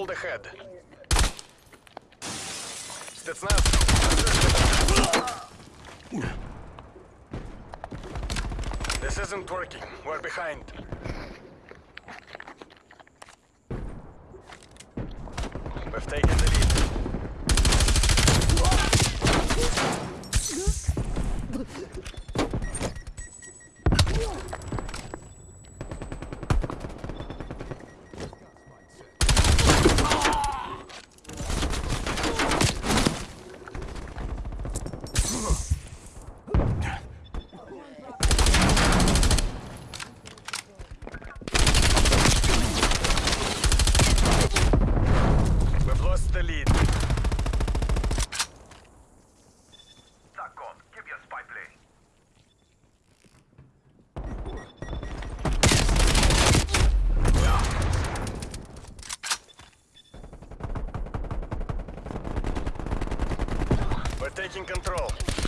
hold ahead. Spetsnaz. This isn't working. We're behind. We've taken taking control.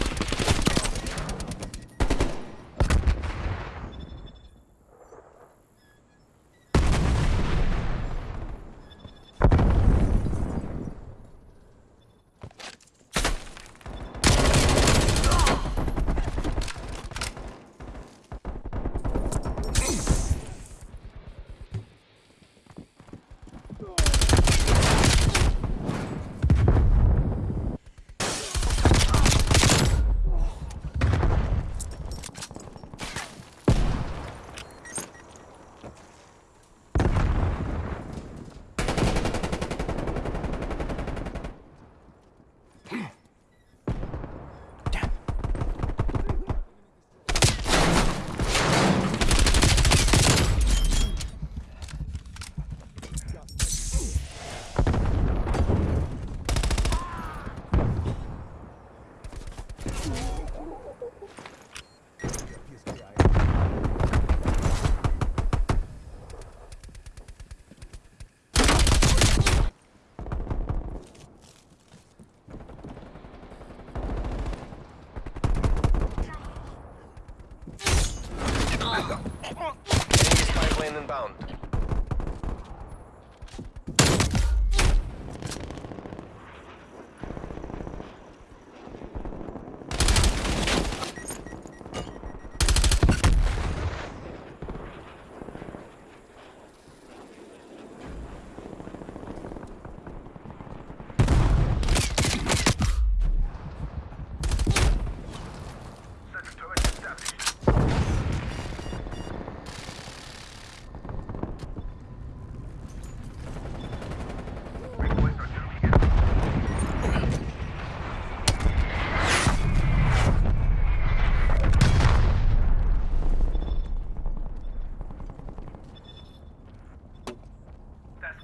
inbound.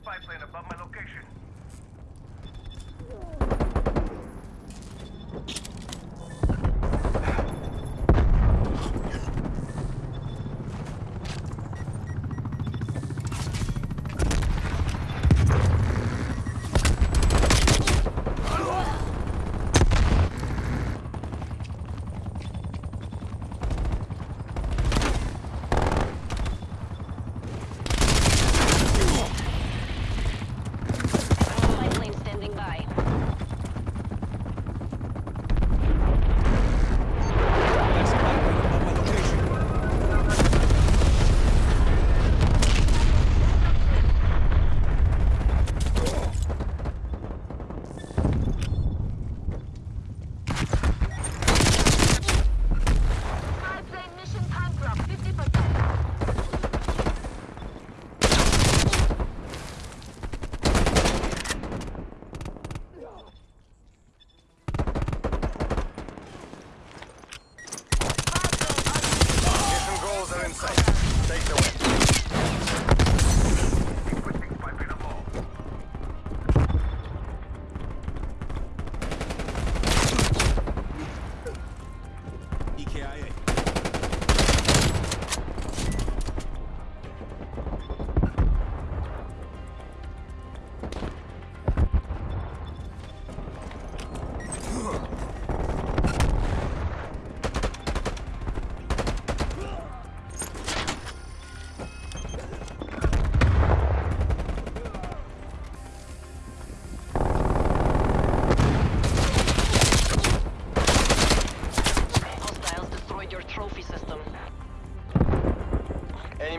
spy plane above my location.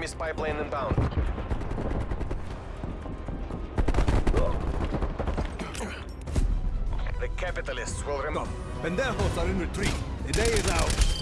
Spy plane inbound. The capitalists will remember. Pendejos are in retreat. The day is out.